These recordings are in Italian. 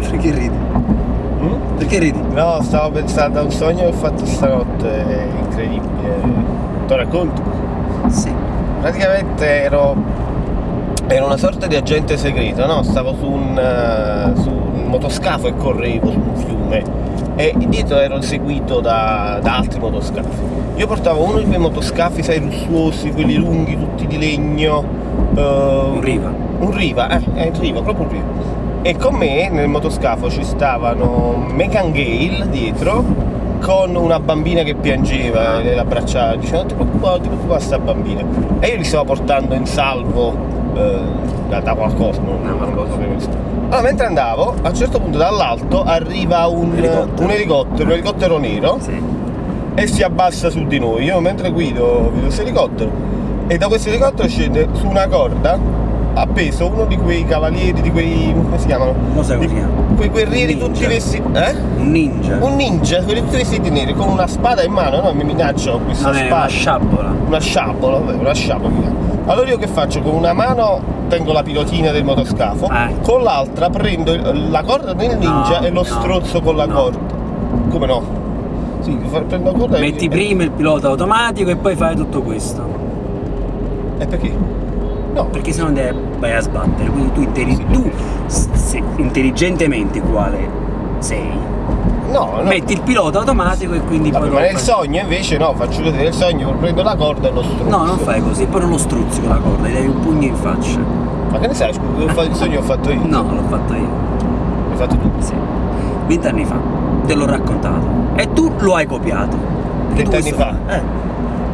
Perché ridi? Mm? Perché ridi? No, stavo pensando a un sogno che ho fatto stanotte, incredibile. Te lo racconto? Sì. Praticamente ero, ero una sorta di agente segreto, no? Stavo su un, eh, su un motoscafo e correvo su un fiume e dietro ero seguito da, da altri motoscafi. Io portavo uno di quei motoscafi, sai, lussuosi, quelli lunghi, tutti di legno. eh, Un riva. Un riva, eh, è un riva, proprio un riva. E con me nel motoscafo ci stavano Megan Gale dietro con una bambina che piangeva e l'abbracciava diceva non ti preoccupare, ti preoccupare sta bambina e io li stavo portando in salvo eh, da, da qualcosa non, non lo qualcosa. sapevo. allora mentre andavo a un certo punto dall'alto arriva un Elicottero. un elicottero, un elicottero nero Sì. e si abbassa su di noi. Io mentre guido vedo questo elicottero e da questo elicottero scende su una corda appeso uno di quei cavalieri, di quei. come si chiamano? Non sai come si chiama? Quei guerrieri Ninja. tutti vestiti. Eh? Un ninja. Un ninja, quelli tutti vestiti neri, con una spada in mano, no? Mi minaccia con questa Non è spada. una sciabola. Una sciabola, vabbè, una sciabola. Allora io che faccio? Con una mano tengo la pilotina del motoscafo, Eh. con l'altra prendo la corda del ninja No, e lo no, strozzo con la no. corda. Come no? Sì, prendo la corda e- Metti prima il pilota automatico e poi fai tutto questo. E perché? No, Perché se no te vai a sbattere. Quindi tu, interi- tu se- intelligentemente quale sei, no, no. metti il pilota automatico e quindi Vabbè, poi. ma nel fai- sogno invece no, faccio vedere nel sogno, prendo la corda e lo struzzo. No, non fai così, poi non lo struzzi con la corda, gli dai un pugno in faccia. Ma che ne sai, scusa, il sogno ho fatto io. No, l'ho fatto io. L'hai fatto tu. Sì. Vent'anni fa. Te l'ho raccontato. E tu lo hai copiato. Vent'anni fa? Eh.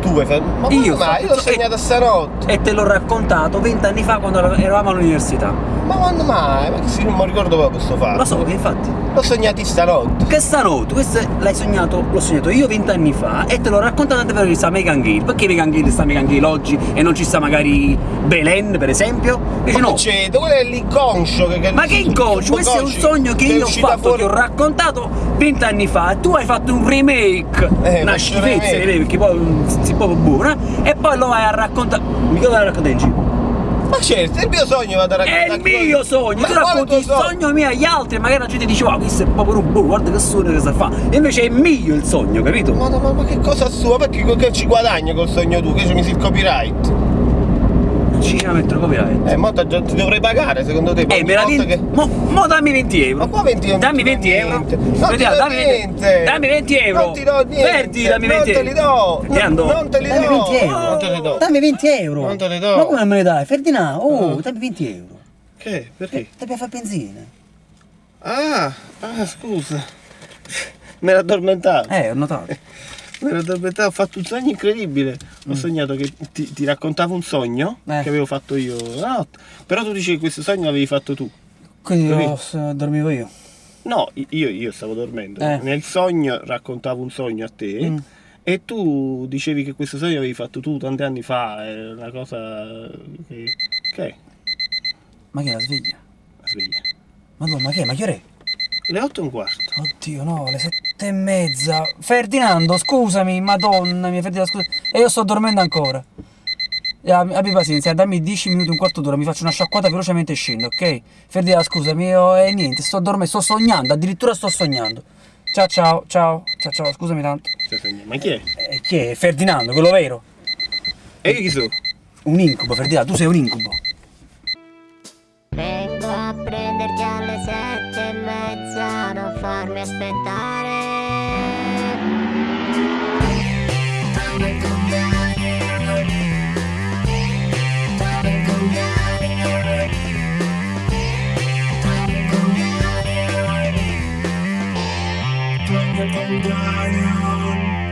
Tu hai fatto. Ma Io io, ho ma fatto- io l'ho sognata stanotte. E te l'ho raccontato vent'anni fa quando eravamo all'università. Ma quando mai? Ma che non mi ricordo proprio questo fatto. Lo so che infatti. L'ho sognati stanotte. Che stanotte, questo l'hai sognato, l'ho sognato io vent'anni fa e te l'ho raccontato anche per sta Megan Gale. Perché Megan Gale sta Megan Gale oggi e non ci sta magari Belen, per esempio? Invece Ma no. che c'è? Quello è l'inconscio che, che Ma che inconscio? Questo è un sogno che io ho fatto, fuori- ti ho raccontato vent'anni fa. Tu hai fatto un remake, Eh, una schifezza, perché poi si proprio buona, e poi lo vai a raccontare. Vai a raccontare in giro. Ma certo, è il mio sogno vado a raccontare. È il mio sogno, Ma tu racconti il sogno mio agli altri, magari la gente dice, wow, questo è proprio un buono, guarda che sogno che sa fa. E invece è mio il sogno, capito? Ma, ma, ma che cosa sua? Perché che ci guadagni col sogno tu? Che ci mi si il copyright? Ci mettono copyright. Eh, mo ti ti dovrei pagare secondo te? Eh, me la volta vedi? Mo, mo dammi 20 euro. Ma qua 20 non Dammi ti do 20 euro. Non ti Vediamo, do dammi 20 niente. Dammi 20 euro. Non ti do niente. Verdi, dammi 20 Non te li do. Ti ando. Non te li Dammi do. 20 euro. Non te li do. Dammi 20 euro. Non te li do. Ma come me ne dai? Ferdinando, oh, Ah. dammi 20 euro. Che? Perché? Ti piace fare benzina? Ah, ah, scusa. Mi ero addormentato. Eh, ho notato. Ho fatto un sogno incredibile. Ho sognato che ti, ti raccontavo un sogno Eh. che avevo fatto io notte. Però tu dici che questo sogno l'avevi fatto tu. Quindi io dormivo io. No, io, io stavo dormendo. Eh. Nel sogno raccontavo un sogno a te. Mm. E tu dicevi che questo sogno l'avevi fatto tu tanti anni fa, è una cosa che... Che è? Ma che è la sveglia? La sveglia. Madonna, ma che? è? Ma che ore? è? Le otto e un quarto. Oddio, no, le sette e mezza. Ferdinando, scusami, madonna mia, Ferdinando, scusa. E io sto dormendo ancora. Eh, Abbi pazienza, dammi 10 minuti, un quarto d'ora, mi faccio una sciacquata velocemente e scendo, ok? Ferdinando, scusami, io e niente, sto dormendo, sto sognando, addirittura sto sognando. Ciao ciao, ciao, ciao ciao, scusami tanto. Ma chi è? Eh, chi è? Ferdinando, quello vero? E io chi sono? Un incubo, Ferdinando, tu sei un incubo. Vengo a prenderti alle sette e mezza, non farmi aspettare. Down.